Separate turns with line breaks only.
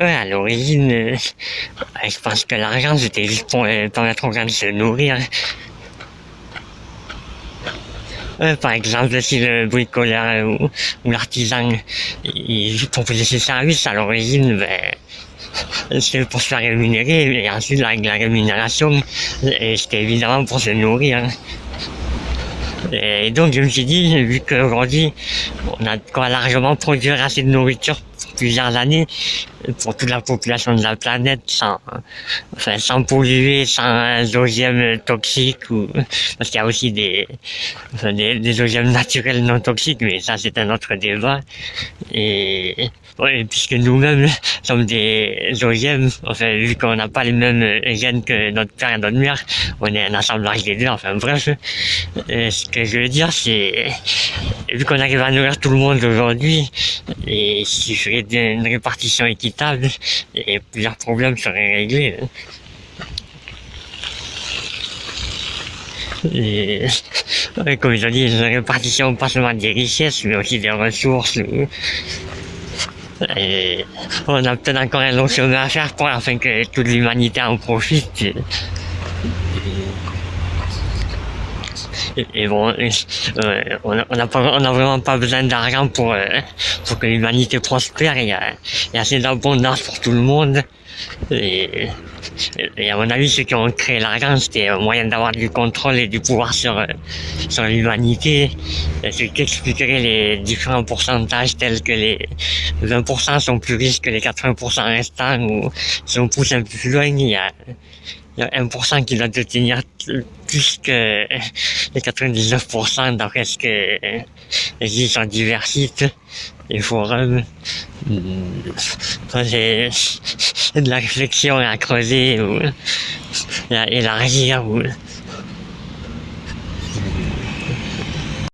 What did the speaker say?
À l'origine, euh, je pense que l'argent c'était juste pour euh, permettre aux gens de se nourrir. Par exemple, si le bricoleur euh, ou, l'artisan proposait ses services à l'origine, ben, c'était pour se faire rémunérer, et ensuite la, la rémunération, et c'était évidemment pour se nourrir. Et donc je me suis dit, vu qu'aujourd'hui on a quoi largement produire assez de nourriture plusieurs années, pour toute la population de la planète, sans, enfin, sans polluer, sans OGM toxiques, ou, parce qu'il y a aussi des, enfin, des, des naturels non toxiques, mais ça c'est un autre débat. Et, ouais, puisque nous-mêmes sommes des OGM, enfin, vu qu'on n'a pas les mêmes gènes que notre père et notre mère, on est un assemblage des deux, enfin bref. Ce que je veux dire, c'est, vu qu'on arrive à nourrir tout le monde aujourd'hui, et s'il ferait une répartition équitable, et plusieurs problèmes seraient réglés. Et, comme je dis, une répartition pas seulement des richesses, mais aussi des ressources. Et on a peut-être encore un long chemin à faire pour afin que toute l'humanité en profite. Et, bon, on n'a vraiment pas besoin d'argent pour, euh, pour que l'humanité prospère. Il y a, y a assez d'abondance pour tout le monde. Et, et à mon avis, ceux qui ont créé l'argent, c'était un moyen d'avoir du contrôle et du pouvoir sur, sur l'humanité. Ce qui expliquerait les différents pourcentages tels que les 20% sont plus riches que les 80% restants ou si on pousse un peu plus loin, il y a, il y a 1% qui doit détenir plus que les 99% d'après ce que les disent en diversité les forums. C'est c'est de la réflexion à creuser ou à élargir ou